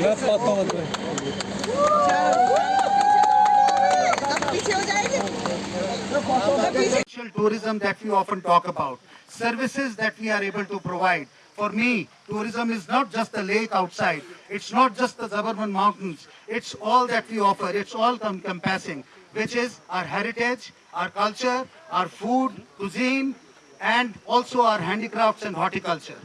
मैं पाता हूँ अब पीछे हो जाएंगे अब पीछे Social tourism that we often talk about, services that we are able to provide. For me, tourism is not just the lake outside, it's not just the suburban mountains, it's all that we offer, it's all encompassing, which is our heritage, our culture, our food, cuisine, and also our handicrafts and horticulture.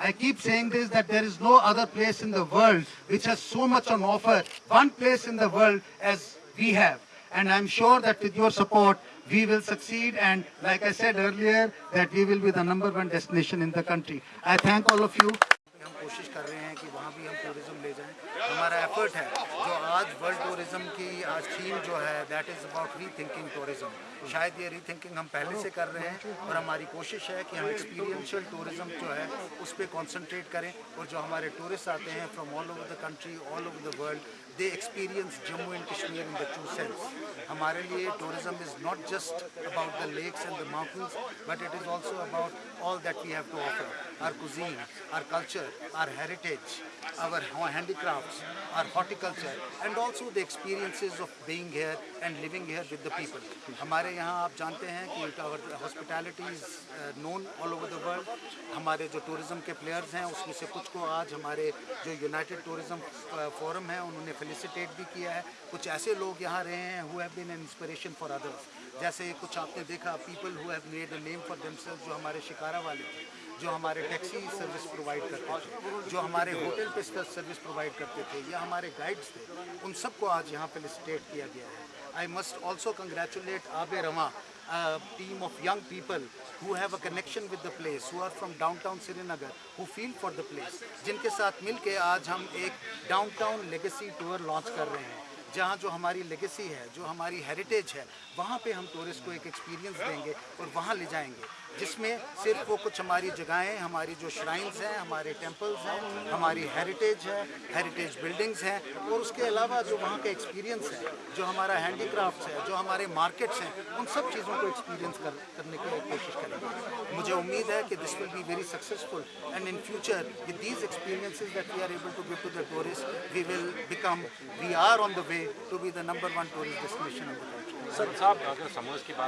I keep saying this that there is no other place in the world which has so much on offer, one place in the world as we have. And I'm sure that with your support, we will succeed. And like I said earlier, that we will be the number one destination in the country. I thank all of you. हम कोशिश कर रहे हैं कि वहाँ भी हम tourism ले जाएं हमारा एफर्ट है जो आज वर्ल्ड टूरिज़्म की आज थीम जो है that is about rethinking tourism शायद ये री थिंकिंग हम पहले से कर रहे हैं और हमारी कोशिश है कि हम एक्सपीरियंशियल टूरिज़्म जो है उस पर कॉन्सेंट्रेट करें और जो हमारे टूरिस्ट आते हैं from all over the country all over the world they experience Jammu and Kashmir in the true sense हमारे लिए tourism is not just about the lakes and the mountains but it is also about all that we have to offer. Our cuisine, our culture, our heritage, our handicrafts, our horticulture, and also the experiences of being here and living here with the people. हमारे यहाँ आप जानते हैं कि hospitality is uh, known all over the हमारे जो tourism के players हैं उसमें से कुछ को आज हमारे जो यूनाइटेड टूरिज़्म फोरम है उन्होंने फेलिसिटेट भी किया है। कुछ ऐसे लोग यहाँ रहे हैं who have been inspiration for others जैसे कुछ आपने देखा people who have made a name for themselves जो हमारे शिकारा वाले थे जो हमारे टैक्सी सर्विस प्रोवाइड करते थे जो हमारे होटल पे सर्विस प्रोवाइड करते थे या हमारे गाइड्स थे उन सबको आज यहाँ फेलिसिटेट किया गया है आई मस्ट ऑल्सो कंग्रेचुलेट आबे रवा team of young people who have a connection with the place, who are from downtown Srinagar, who feel for the place, जिनके साथ मिलके आज हम एक downtown legacy tour launch कर रहे हैं जहाँ जो हमारी लेगेसी है जो हमारी हेरिटेज है वहाँ पे हम टूरिस्ट को एक एक्सपीरियंस देंगे और वहाँ ले जाएँगे जिसमें सिर्फ़ वो कुछ हमारी जगहें हमारी जो श्राइन्स हैं हमारे टेम्पल्स हैं हमारी हेरिटेज है हेरिटेज बिल्डिंग्स हैं और उसके अलावा जो वहाँ का एक्सपीरियंस है जो हमारा हैंडीक्राफ्ट्स है जो हमारे मार्केट्स हैं उन सब चीज़ों को एक्सपीरियंस कर, करने की कोशिश करेंगे। मुझे उम्मीद है कि this will be very successful and in future with these experiences that we are able to give to the tourist we will become we are on the way to be the number one tourist destination in the country sir, साहब, अगर summers की बात